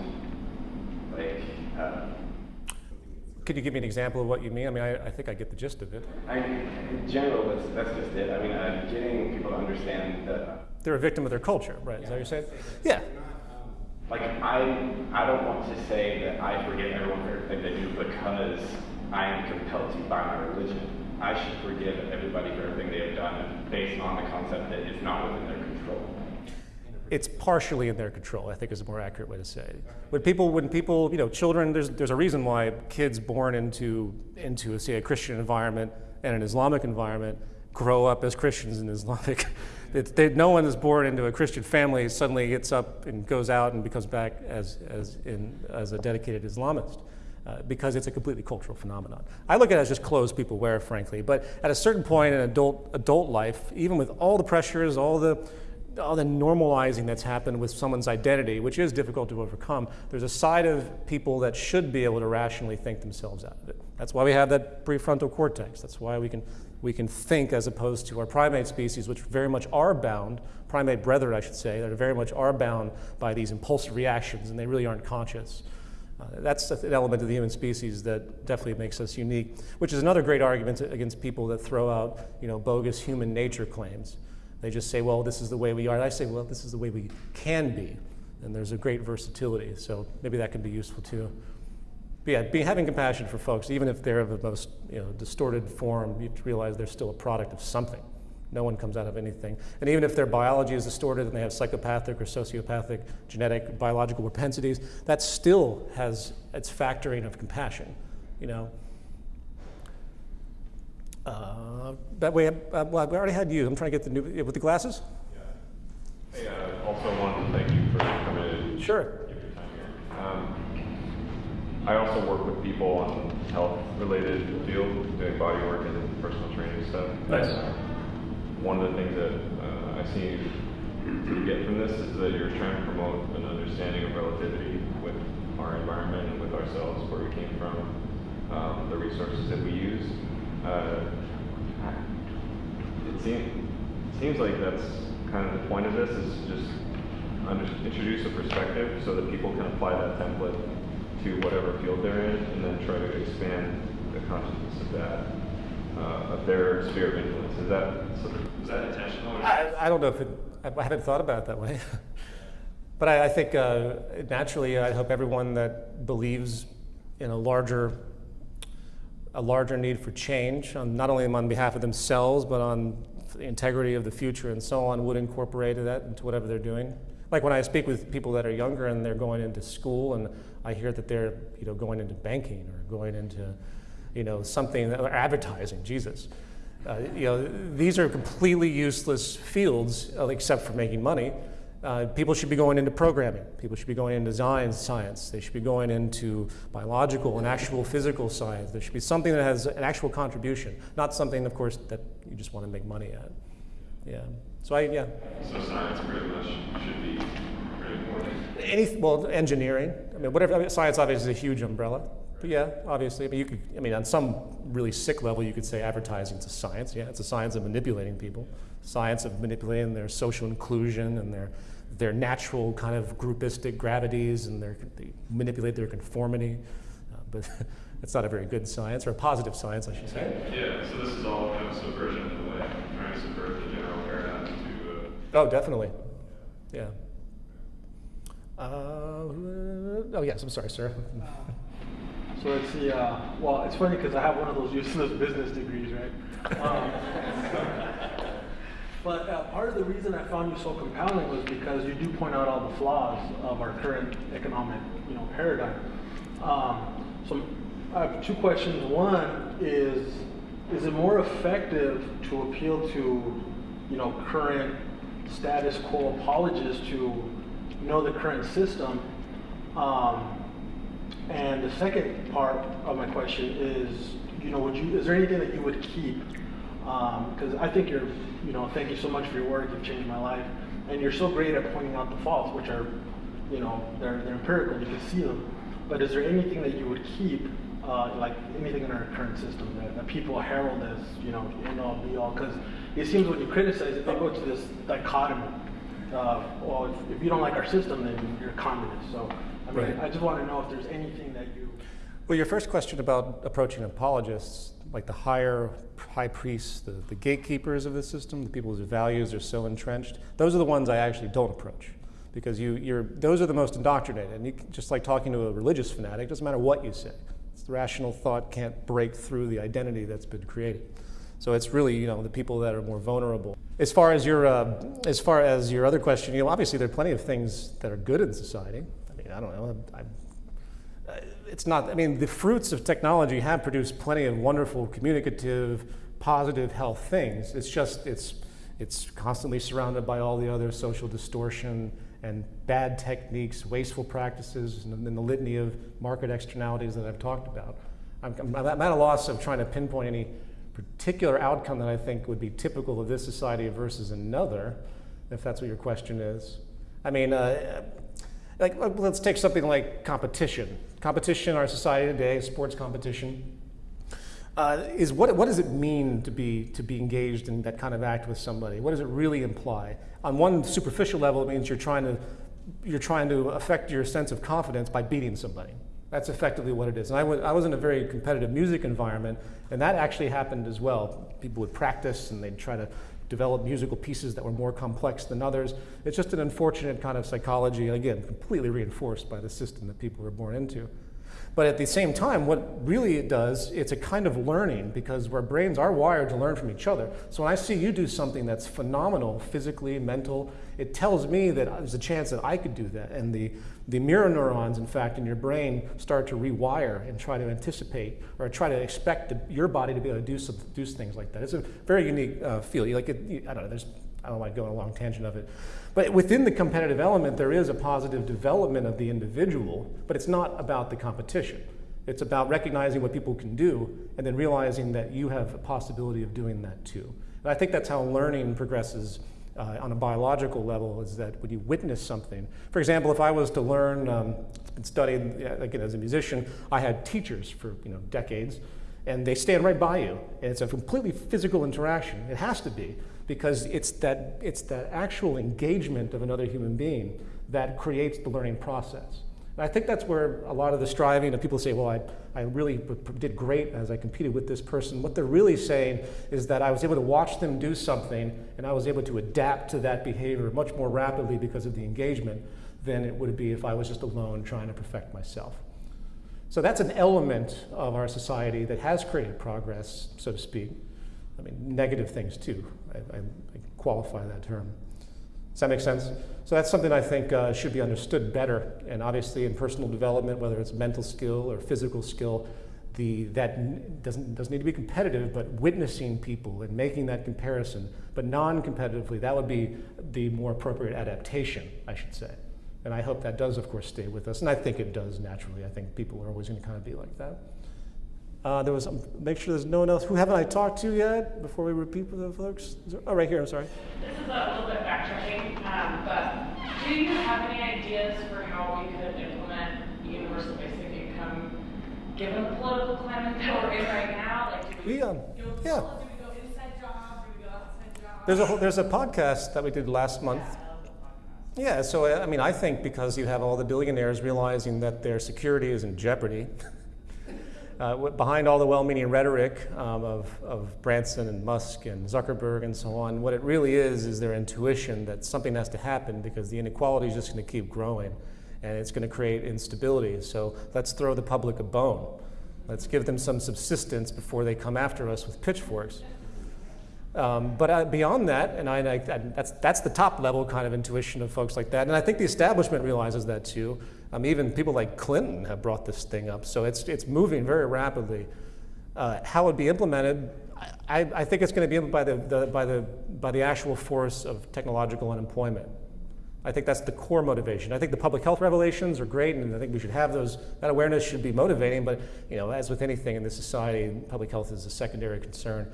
like? Uh, Could you give me an example of what you mean? I mean, I, I think I get the gist of it. I, in general, that's, that's just it. I mean, I'm getting people to understand that. They're a victim of their culture, right? Is that what you're saying? Yeah. Like, I, I don't want to say that I forgive everyone for everything they do because I am compelled to by my religion. I should forgive everybody for everything they have done based on the concept that it's not within their control it's partially in their control, I think is a more accurate way to say it. When people, when people, you know, children, there's, there's a reason why kids born into, into say, a Christian environment and an Islamic environment grow up as Christians in Islamic. It, they, no one is born into a Christian family suddenly gets up and goes out and becomes back as, as, in, as a dedicated Islamist. Uh, because it's a completely cultural phenomenon. I look at it as just clothes people wear, frankly. But at a certain point in adult adult life, even with all the pressures, all the all the normalizing that's happened with someone's identity, which is difficult to overcome, there's a side of people that should be able to rationally think themselves out of it. That's why we have that prefrontal cortex. That's why we can, we can think as opposed to our primate species, which very much are bound, primate brethren, I should say, that are very much are bound by these impulsive reactions and they really aren't conscious. Uh, that's an element of the human species that definitely makes us unique, which is another great argument against people that throw out, you know, bogus human nature claims. They just say, well, this is the way we are. And I say, well, this is the way we can be. And there's a great versatility. So maybe that can be useful too. But yeah, be, having compassion for folks, even if they're of the most you know, distorted form, you have to realize they're still a product of something. No one comes out of anything. And even if their biology is distorted and they have psychopathic or sociopathic genetic biological propensities, that still has its factoring of compassion, you know. Uh, that way, uh, well, we already had you. I'm trying to get the new, with the glasses? Yeah. Hey, uh, also wanted to thank you for coming in. Sure. Give your time here. Um, I also work with people on health-related fields, doing body work and personal training stuff. Nice. one of the things that uh, I see you get from this is that you're trying to promote an understanding of relativity with our environment and with ourselves, where we came from, um, the resources that we use. Uh, it, seem, it seems like that's kind of the point of this is just under, introduce a perspective so that people can apply that template whatever field they're in and then try to expand the consciousness of that, uh, of their sphere of influence. Is that, sort of, is that intentional? I, I don't know if it, I haven't thought about it that way. but I, I think uh, naturally, I hope everyone that believes in a larger a larger need for change, on, not only on behalf of themselves, but on the integrity of the future and so on, would incorporate that into whatever they're doing. Like when I speak with people that are younger and they're going into school, and I hear that they're you know going into banking or going into you know something or advertising. Jesus, uh, you know these are completely useless fields uh, except for making money. Uh, people should be going into programming. People should be going into design science. They should be going into biological and actual physical science. There should be something that has an actual contribution, not something, of course, that you just want to make money at. Yeah. So I, yeah. So science pretty much should be pretty important. Any, well, engineering. I mean, whatever. I mean, science obviously is a huge umbrella. But yeah, obviously. I mean, you could. I mean, on some really sick level, you could say advertising is a science. Yeah, it's a science of manipulating people. Science of manipulating their social inclusion and their their natural kind of groupistic gravities and their, they manipulate their conformity. Uh, but it's not a very good science, or a positive science, I should say. Yeah, so this is all kind of subversion in a way, trying to subvert the general paradigm to. Uh, oh, definitely. Yeah. Uh, oh, yes, I'm sorry, sir. So let's see. Uh, well, it's funny because I have one of those useless business degrees, right? Um, but uh, part of the reason I found you so compelling was because you do point out all the flaws of our current economic, you know, paradigm. Um, so I have two questions. One is, is it more effective to appeal to, you know, current status quo apologists to know the current system? Um, and the second part of my question is, you know, would you, is there anything that you would keep because um, I think you're, you know, thank you so much for your work. You've changed my life, and you're so great at pointing out the faults, which are, you know, they're they're empirical. You can see them. But is there anything that you would keep, uh, like anything in our current system that, that people herald as, you know, end all be all? Because it seems when you criticize it, they go to this dichotomy. Uh, well, if, if, you don't like our system, then you're a communist. So, I mean, right. I just want to know if there's anything that you. Well, your first question about approaching apologists like the higher high priests, the, the gatekeepers of the system, the people whose values are so entrenched, those are the ones I actually don't approach because you, you're, those are the most indoctrinated. And you, just like talking to a religious fanatic, doesn't matter what you say. It's rational thought can't break through the identity that's been created. So it's really, you know, the people that are more vulnerable. As far as your, uh, as far as your other question, you know, obviously there are plenty of things that are good in society. I mean, I don't know. I, it's not, I mean, the fruits of technology have produced plenty of wonderful, communicative, positive health things. It's just, it's, it's constantly surrounded by all the other social distortion and bad techniques, wasteful practices, and, the litany of market externalities that I've talked about. I'm, I'm at a loss of trying to pinpoint any particular outcome that I think would be typical of this society versus another, if that's what your question is. I mean, uh, like, let's take something like competition. Competition in our society today, sports competition, uh, is what, what does it mean to be, to be engaged in that kind of act with somebody? What does it really imply? On one superficial level, it means you're trying to, you're trying to affect your sense of confidence by beating somebody. That's effectively what it is. And I I was in a very competitive music environment, and that actually happened as well. People would practice and they'd try to develop musical pieces that were more complex than others. It's just an unfortunate kind of psychology, again, completely reinforced by the system that people were born into. But at the same time, what really it does, it's a kind of learning because our brains are wired to learn from each other. So when I see you do something that's phenomenal, physically, mental, it tells me that there's a chance that I could do that. And the, the mirror neurons, in fact, in your brain start to rewire and try to anticipate or try to expect the, your body to be able to do, some, do things like that. It's a very unique uh. Like it, I don't know, there's, I don't like going a long tangent of it. But within the competitive element, there is a positive development of the individual, but it's not about the competition. It's about recognizing what people can do and then realizing that you have a possibility of doing that too. And I think that's how learning progresses uh, on a biological level is that when you witness something, for example, if I was to learn, um, it's been studied, again, as a musician, I had teachers for you know decades, and they stand right by you, and it's a completely physical interaction. It has to be because it's that, it's that actual engagement of another human being that creates the learning process. And I think that's where a lot of the striving of people say, well, I, I really did great as I competed with this person. What they're really saying is that I was able to watch them do something and I was able to adapt to that behavior much more rapidly because of the engagement than it would be if I was just alone trying to perfect myself. So that's an element of our society that has created progress, so to speak. I mean, negative things too. I, I, I qualify that term. Does that make sense? So that's something I think uh, should be understood better. And obviously, in personal development, whether it's mental skill or physical skill, the, that doesn't, doesn't need to be competitive, but witnessing people and making that comparison, but non competitively, that would be the more appropriate adaptation, I should say. And I hope that does, of course, stay with us. And I think it does naturally. I think people are always going to kind of be like that. Uh, there was, make sure there's no one else. Who haven't I talked to yet before we repeat with the folks? There, oh, right here, I'm sorry. This is a little bit backtracking, um, but do you have any ideas for how we could implement universal basic income given the political climate that we're in right now? Like, do we, we um, go, yeah. do we go inside job? Do we go outside job? There's a, there's a podcast that we did last month. Yeah, so I mean, I think because you have all the billionaires realizing that their security is in jeopardy, uh, behind all the well-meaning rhetoric um, of, of Branson and Musk and Zuckerberg and so on, what it really is is their intuition that something has to happen because the inequality is just going to keep growing and it's going to create instability. So let's throw the public a bone. Let's give them some subsistence before they come after us with pitchforks. Um, but uh, beyond that, and I, I, that's, that's the top level kind of intuition of folks like that. And I think the establishment realizes that too. Um, even people like Clinton have brought this thing up. So it's, it's moving very rapidly. Uh, how it would be implemented, I, I think it's going to be by the, the, by, the, by the actual force of technological unemployment. I think that's the core motivation. I think the public health revelations are great, and I think we should have those. That awareness should be motivating. But you know, as with anything in this society, public health is a secondary concern,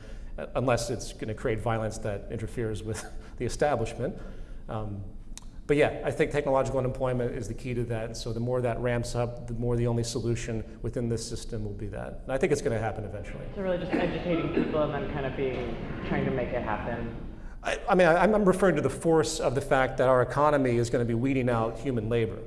unless it's going to create violence that interferes with the establishment. Um, but yeah, I think technological unemployment is the key to that. So the more that ramps up, the more the only solution within this system will be that. And I think it's going to happen eventually. So really just educating people and then kind of being, trying to make it happen. I, I mean, I, I'm referring to the force of the fact that our economy is going to be weeding out human labor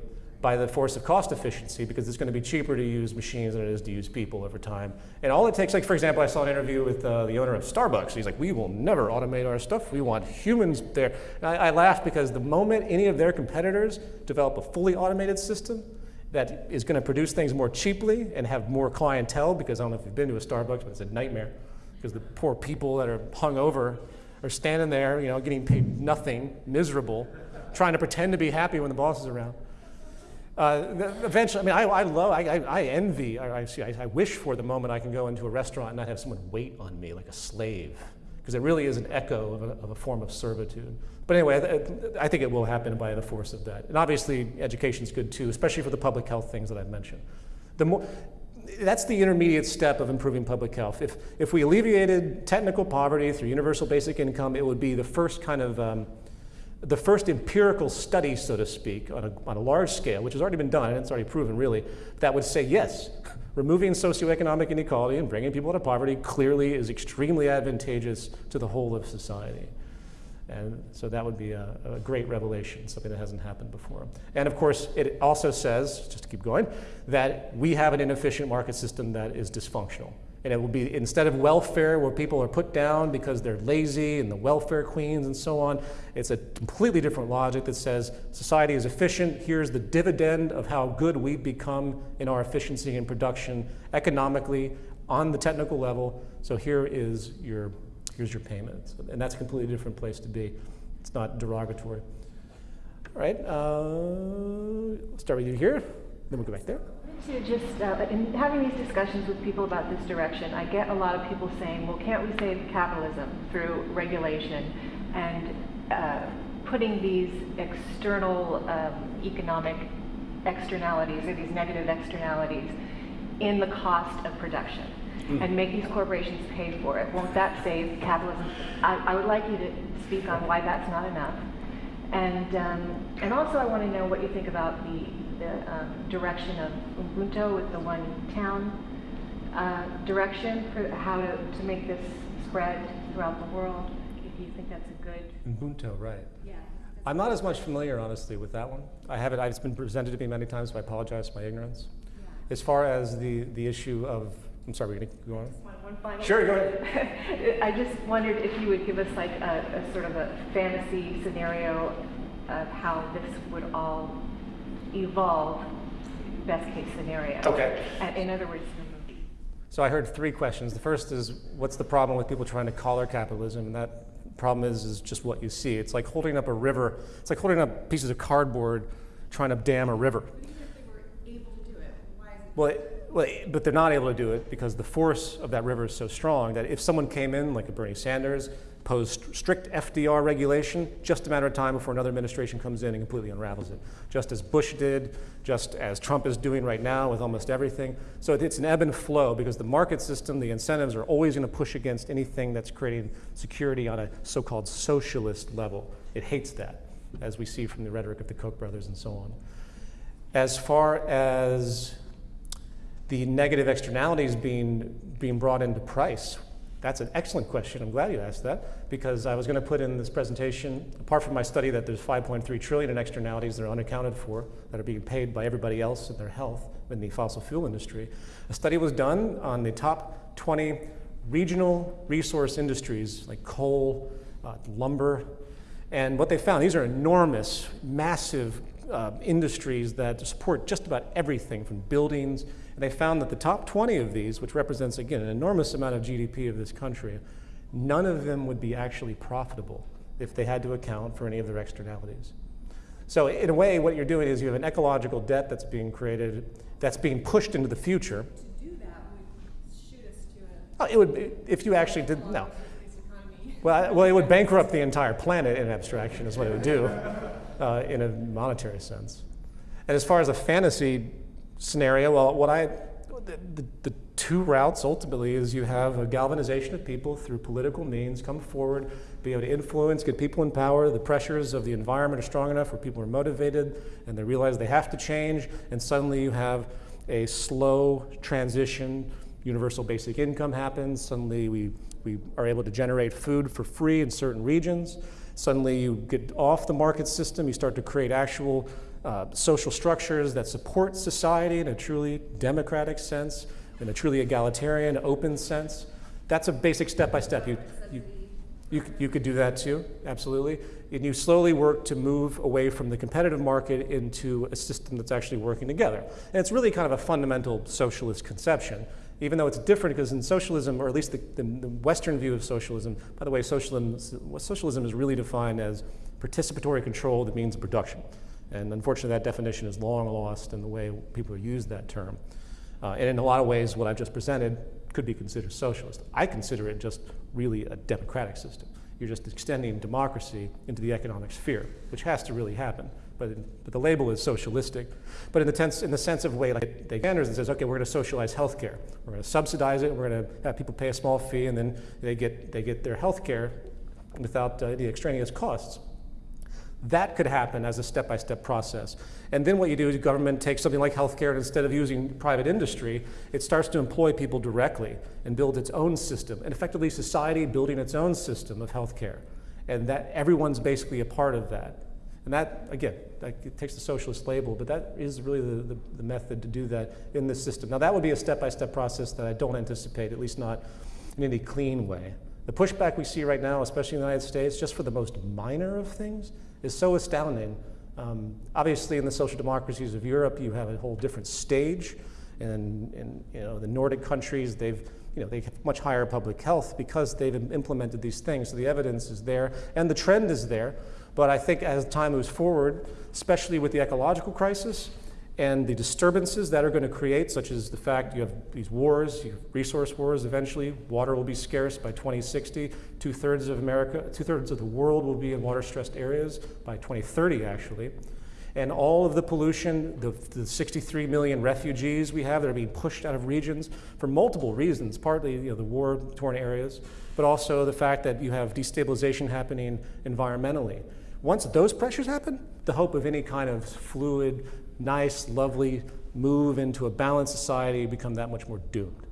by the force of cost efficiency because it's going to be cheaper to use machines than it is to use people over time. And all it takes, like for example, I saw an interview with uh, the owner of Starbucks. He's like, we will never automate our stuff. We want humans there. I, I because the moment any of their competitors develop a fully automated system that is going to produce things more cheaply and have more clientele, because I don't know if you've been to a Starbucks, but it's a nightmare because the poor people that are hung over are standing there, you know, getting paid nothing, miserable, trying to pretend to be happy when the boss is around. Uh, eventually, I mean, I, I love, I, I, envy, I, I, I wish for the moment I can go into a restaurant and not have someone wait on me like a slave, because it really is an echo of a, of a form of servitude. But anyway, I, think it will happen by the force of that. And obviously, education is good too, especially for the public health things that I've mentioned. The more, that's the intermediate step of improving public health. If, if we alleviated technical poverty through universal basic income, it would be the first kind of um, the first empirical study, so to speak, on a, on a large scale, which has already been done, and it's already proven really, that would say yes, removing socioeconomic inequality and bringing people out of poverty clearly is extremely advantageous to the whole of society. And so that would be a, a, great revelation, something that hasn't happened before. And of course, it also says, just to keep going, that we have an inefficient market system that is dysfunctional. And it will be, instead of welfare where people are put down because they're lazy and the welfare queens and so on, it's a completely different logic that says society is efficient, here's the dividend of how good we've become in our efficiency and production economically on the technical level. So here is your here's your payment. And that's a completely different place to be. It's not derogatory. All right, uh, start with you here, then we'll go back there. To just, uh, in having these discussions with people about this direction, I get a lot of people saying, well, can't we save capitalism through regulation and uh, putting these external um, economic externalities or these negative externalities in the cost of production? mm. and make these corporations pay for it. Won't that save capitalism? I, I would like you to speak on why that's not enough. And, um, and also I want to know what you think about the, the um, direction of Ubuntu with the one town uh, direction for how to, to make this spread throughout the world. If you think that's a good... Ubuntu, right. Yeah. I'm not as much familiar, honestly, with that one. I have it, it's been presented to me many times, so I apologize for my ignorance. Yeah. As far as the, the issue of I'm sorry, we're going to go on? One sure, go ahead. I just wondered if you would give us like a, a, sort of a fantasy scenario of how this would all evolve, best case scenario. Okay. Uh, in other words, so I heard three questions. The first is, what's the problem with people trying to collar capitalism? And that problem is, is just what you see. It's like holding up a river. It's like holding up pieces of cardboard trying to dam a river. Well, well, but they're not able to do it because the force of that river is so strong that if someone came in, like a Bernie Sanders, posed strict FDR regulation, just a matter of time before another administration comes in and completely unravels it. Just as Bush did, just as Trump is doing right now with almost everything. So it's an ebb and flow because the market system, the incentives are always going to push against anything that's creating security on a so-called socialist level. It hates that, as we see from the rhetoric of the Koch brothers and so on. As far as the negative externalities being, being brought into price? That's an excellent question. I'm glad you asked that because I was going to put in this presentation, apart from my study that there's 5.3 trillion in externalities that are unaccounted for, that are being paid by everybody else in their health in the fossil fuel industry. A study was done on the top 20 regional resource industries like coal, uh, lumber, and what they found, these are enormous, massive uh, industries that support just about everything from buildings and they found that the top 20 of these, which represents, again, an enormous amount of GDP of this country, none of them would be actually profitable if they had to account for any of their externalities. So in a way, what you're doing is you have an ecological debt that's being created, that's being pushed into the future. To do that would shoot us to a... Oh, it would, if you actually did, no. Well, well, it would bankrupt the entire planet in abstraction is what it would do uh, in a monetary sense. And as far as a fantasy scenario, well, what I, the, the, the, two routes ultimately is you have a galvanization of people through political means, come forward, be able to influence, get people in power. The pressures of the environment are strong enough where people are motivated and they realize they have to change, and suddenly you have a slow transition. Universal basic income happens. Suddenly we, we are able to generate food for free in certain regions. Suddenly you get off the market system, you start to create actual uh, social structures that support society in a truly democratic sense, in a truly egalitarian, open sense. That's a basic step by step. You, you, you, you could do that too, absolutely. And you slowly work to move away from the competitive market into a system that's actually working together. And it's really kind of a fundamental socialist conception, even though it's different because in socialism, or at least the, the, the Western view of socialism, by the way, socialism, socialism is really defined as participatory control of the means of production. And unfortunately, that definition is long lost in the way people use that term. Uh, and in a lot of ways, what I've just presented could be considered socialist. I consider it just really a democratic system. You're just extending democracy into the economic sphere, which has to really happen. But, in, but the label is socialistic. But in the, tense, in the sense of way like they standards and says, okay, we're going to socialize healthcare. We're going to subsidize it. We're going to have people pay a small fee, and then they get, they get their healthcare without uh, the extraneous costs. That could happen as a step-by-step -step process. And then what you do is government takes something like healthcare and instead of using private industry, it starts to employ people directly and build its own system, and effectively society building its own system of healthcare. And that everyone's basically a part of that. And that, again, that it takes the socialist label, but that is really the, the, the method to do that in this system. Now, that would be a step by step process that I don't anticipate, at least not in any clean way. The pushback we see right now, especially in the United States, just for the most minor of things, is so astounding. Um, obviously, in the social democracies of Europe, you have a whole different stage. And in you know, the Nordic countries, they've you know, they have much higher public health because they've implemented these things. So the evidence is there and the trend is there. But I think as time moves forward, especially with the ecological crisis and the disturbances that are going to create, such as the fact you have these wars, you have resource wars eventually, water will be scarce by 2060, two thirds of America, two thirds of the world will be in water stressed areas by 2030 actually. And all of the pollution, the, the 63 million refugees we have that are being pushed out of regions for multiple reasons, partly you know, the war torn areas, but also the fact that you have destabilization happening environmentally. Once those pressures happen, the hope of any kind of fluid, nice, lovely move into a balanced society become that much more doomed.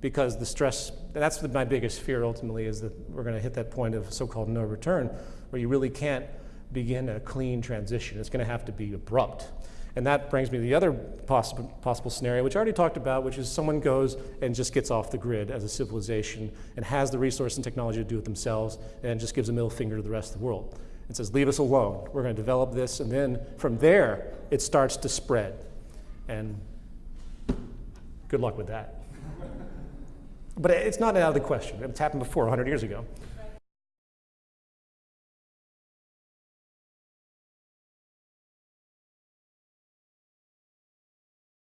Because the stress, that's my biggest fear ultimately, is that we're going to hit that point of so-called no return, where you really can't begin a clean transition. It's going to have to be abrupt. And that brings me to the other possible, possible scenario, which I already talked about, which is someone goes and just gets off the grid as a civilization and has the resource and technology to do it themselves and just gives a middle finger to the rest of the world and says, leave us alone. We're going to develop this. And then from there, it starts to spread. And good luck with that. But it's not out of the question. It's happened before, 100 years ago.